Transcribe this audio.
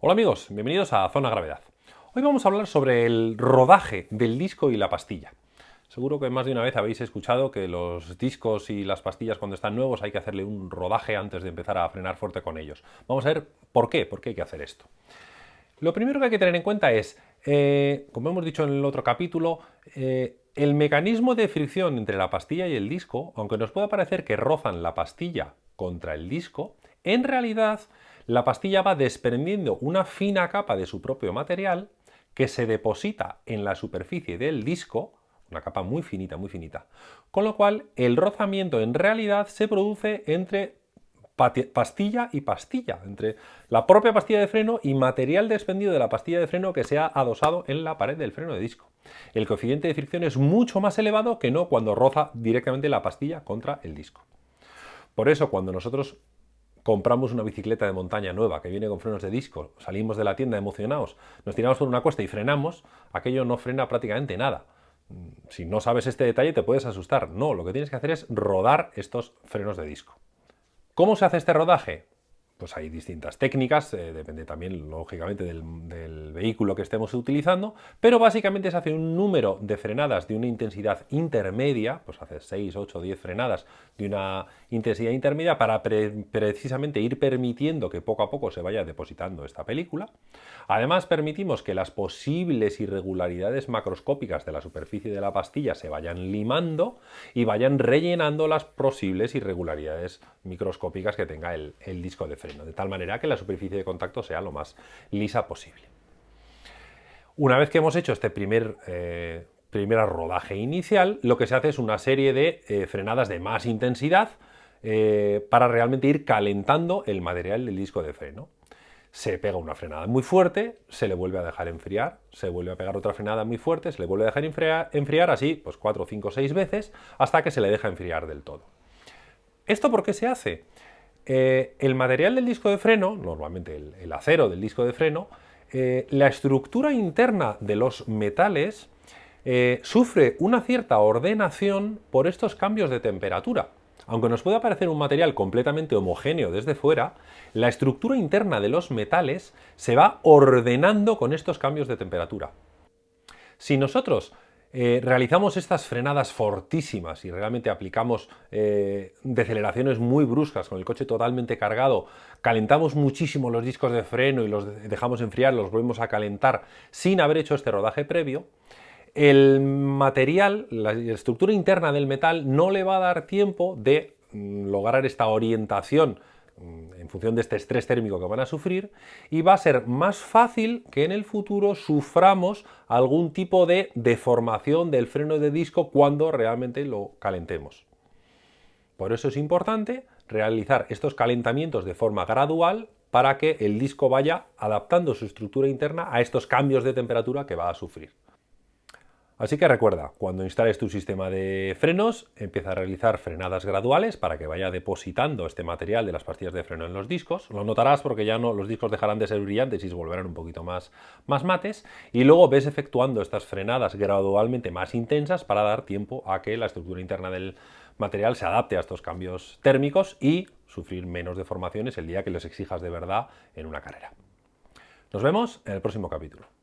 Hola amigos, bienvenidos a Zona Gravedad. Hoy vamos a hablar sobre el rodaje del disco y la pastilla. Seguro que más de una vez habéis escuchado que los discos y las pastillas cuando están nuevos hay que hacerle un rodaje antes de empezar a frenar fuerte con ellos. Vamos a ver por qué, por qué hay que hacer esto. Lo primero que hay que tener en cuenta es, eh, como hemos dicho en el otro capítulo, eh, el mecanismo de fricción entre la pastilla y el disco, aunque nos pueda parecer que rozan la pastilla contra el disco, en realidad la pastilla va desprendiendo una fina capa de su propio material que se deposita en la superficie del disco, una capa muy finita, muy finita, con lo cual el rozamiento en realidad se produce entre pastilla y pastilla, entre la propia pastilla de freno y material desprendido de la pastilla de freno que se ha adosado en la pared del freno de disco. El coeficiente de fricción es mucho más elevado que no cuando roza directamente la pastilla contra el disco. Por eso cuando nosotros compramos una bicicleta de montaña nueva que viene con frenos de disco, salimos de la tienda emocionados, nos tiramos por una cuesta y frenamos, aquello no frena prácticamente nada. Si no sabes este detalle te puedes asustar. No, lo que tienes que hacer es rodar estos frenos de disco. ¿Cómo se hace este rodaje? Pues hay distintas técnicas, eh, depende también lógicamente del, vehículo que estemos utilizando, pero básicamente se hace un número de frenadas de una intensidad intermedia, pues hace 6, 8, 10 frenadas de una intensidad intermedia para precisamente ir permitiendo que poco a poco se vaya depositando esta película. Además permitimos que las posibles irregularidades macroscópicas de la superficie de la pastilla se vayan limando y vayan rellenando las posibles irregularidades microscópicas que tenga el, el disco de freno de tal manera que la superficie de contacto sea lo más lisa posible. Una vez que hemos hecho este primer, eh, rodaje inicial, lo que se hace es una serie de eh, frenadas de más intensidad eh, para realmente ir calentando el material del disco de freno. Se pega una frenada muy fuerte, se le vuelve a dejar enfriar, se vuelve a pegar otra frenada muy fuerte, se le vuelve a dejar enfriar, enfriar así, pues 4, 5, 6 veces, hasta que se le deja enfriar del todo. ¿Esto por qué se hace? Eh, el material del disco de freno, normalmente el, acero del disco de freno, eh, la estructura interna de los metales eh, sufre una cierta ordenación por estos cambios de temperatura. Aunque nos pueda parecer un material completamente homogéneo desde fuera, la estructura interna de los metales se va ordenando con estos cambios de temperatura. Si nosotros eh, realizamos estas frenadas fortísimas y realmente aplicamos eh, deceleraciones muy bruscas con el coche totalmente cargado, calentamos muchísimo los discos de freno y los dejamos enfriar, los volvemos a calentar sin haber hecho este rodaje previo, el material, la estructura interna del metal no le va a dar tiempo de mm, lograr esta orientación Mm, en función de este estrés térmico que van a sufrir y va a ser más fácil que en el futuro suframos algún tipo de deformación del freno de disco cuando realmente lo calentemos. Por eso es importante realizar estos calentamientos de forma gradual para que el disco vaya adaptando su estructura interna a estos cambios de temperatura que va a sufrir. Así que recuerda, cuando instales tu sistema de frenos, empieza a realizar frenadas graduales para que vaya depositando este material de las pastillas de freno en los discos. Lo notarás porque ya no, los discos dejarán de ser brillantes y se volverán un poquito más, más mates. Y luego ves efectuando estas frenadas gradualmente más intensas para dar tiempo a que la estructura interna del material se adapte a estos cambios térmicos y sufrir menos deformaciones el día que los exijas de verdad en una carrera. Nos vemos en el próximo capítulo.